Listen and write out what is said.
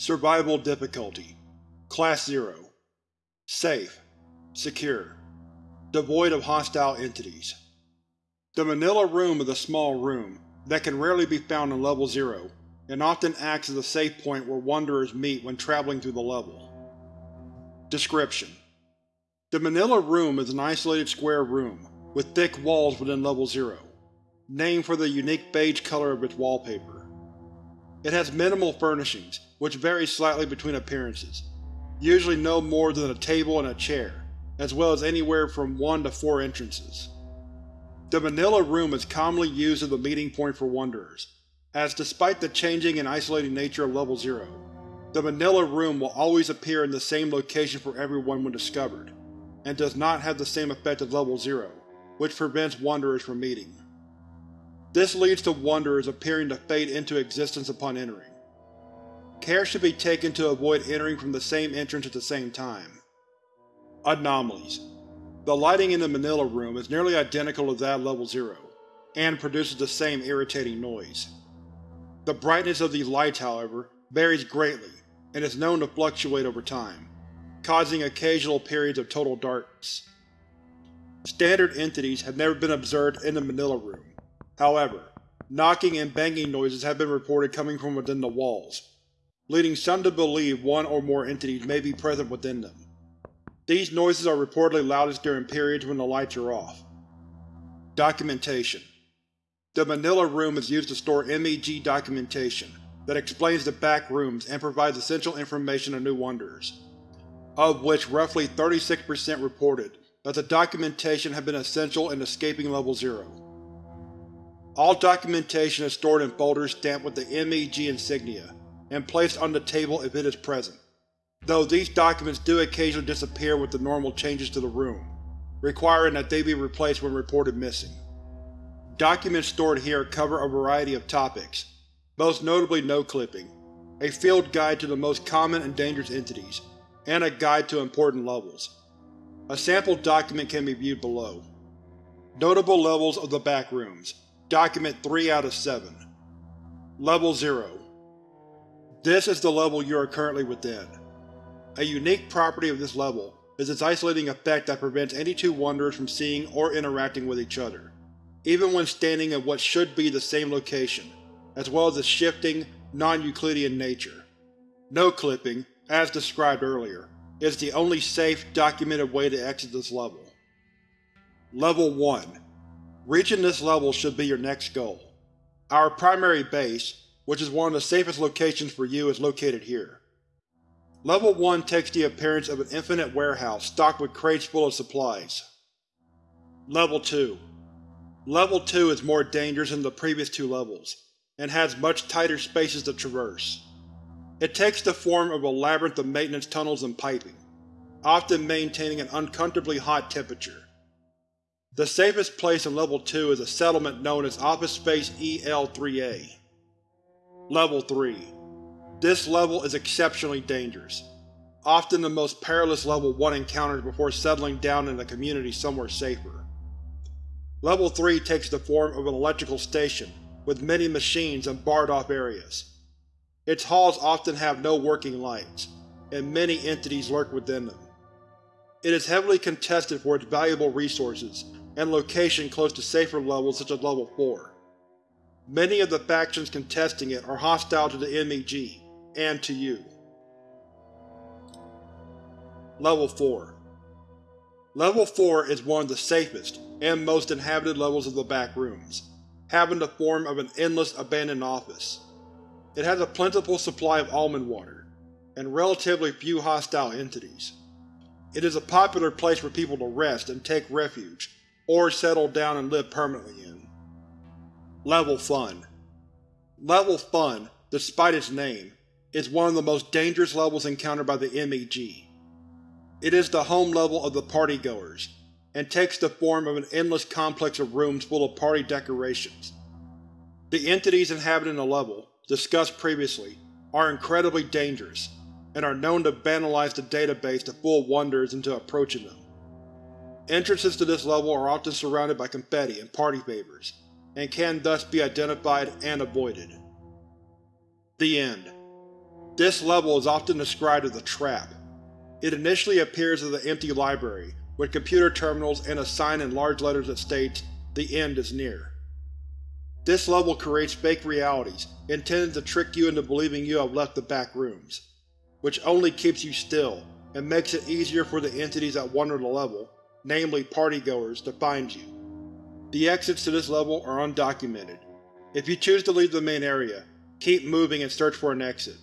Survival difficulty Class 0 Safe. Secure. Devoid of hostile entities. The Manila Room is a small room that can rarely be found in Level 0, and often acts as a safe point where Wanderers meet when traveling through the level. Description: The Manila Room is an isolated square room, with thick walls within Level 0, named for the unique beige color of its wallpaper. It has minimal furnishings, which vary slightly between appearances, usually no more than a table and a chair, as well as anywhere from one to four entrances. The Manila Room is commonly used as a meeting point for Wanderers, as despite the changing and isolating nature of Level 0, the Manila Room will always appear in the same location for everyone when discovered, and does not have the same effect as Level 0, which prevents Wanderers from meeting. This leads to Wanderers appearing to fade into existence upon entering. Care should be taken to avoid entering from the same entrance at the same time. Anomalies The lighting in the Manila Room is nearly identical to that of Level 0, and produces the same irritating noise. The brightness of these lights, however, varies greatly and is known to fluctuate over time, causing occasional periods of total darkness. Standard entities have never been observed in the Manila Room. However, knocking and banging noises have been reported coming from within the walls, leading some to believe one or more entities may be present within them. These noises are reportedly loudest during periods when the lights are off. Documentation The Manila Room is used to store MEG documentation that explains the Backrooms and provides essential information to new Wanderers, of which roughly 36% reported that the documentation had been essential in escaping Level 0. All documentation is stored in folders stamped with the MEG insignia, and placed on the table if it is present, though these documents do occasionally disappear with the normal changes to the room, requiring that they be replaced when reported missing. Documents stored here cover a variety of topics, most notably no-clipping, a field guide to the most common and dangerous entities, and a guide to important levels. A sample document can be viewed below. Notable levels of the Backrooms. Document 3 out of 7. Level 0 This is the level you are currently within. A unique property of this level is its isolating effect that prevents any two Wanderers from seeing or interacting with each other, even when standing in what should be the same location, as well as its shifting, non-Euclidean nature. No-clipping, as described earlier, is the only safe, documented way to exit this level. Level 1 Reaching this level should be your next goal. Our primary base, which is one of the safest locations for you, is located here. Level 1 takes the appearance of an infinite warehouse stocked with crates full of supplies. Level 2 Level 2 is more dangerous than the previous two levels, and has much tighter spaces to traverse. It takes the form of a labyrinth of maintenance tunnels and piping, often maintaining an uncomfortably hot temperature. The safest place in Level 2 is a settlement known as Office Space EL-3A. Level 3 This level is exceptionally dangerous, often the most perilous level one encounters before settling down in a community somewhere safer. Level 3 takes the form of an electrical station, with many machines and barred-off areas. Its halls often have no working lights, and many entities lurk within them. It is heavily contested for its valuable resources and location close to safer levels such as Level 4. Many of the factions contesting it are hostile to the MEG, and to you. Level 4 Level 4 is one of the safest and most inhabited levels of the Backrooms, having the form of an endless abandoned office. It has a plentiful supply of almond water, and relatively few hostile entities. It is a popular place for people to rest and take refuge, or settle down and live permanently in. Level Fun Level Fun, despite its name, is one of the most dangerous levels encountered by the MEG. It is the home level of the partygoers, and takes the form of an endless complex of rooms full of party decorations. The entities inhabiting the level, discussed previously, are incredibly dangerous, and are known to vandalize the database to fool Wanderers into approaching them. Entrances to this level are often surrounded by confetti and party favors, and can thus be identified and avoided. The End This level is often described as a trap. It initially appears as an empty library, with computer terminals and a sign in large letters that states, The End is near. This level creates fake realities, intended to trick you into believing you have left the Backrooms, which only keeps you still and makes it easier for the entities that wander the level, namely partygoers, to find you. The exits to this level are undocumented. If you choose to leave the main area, keep moving and search for an exit.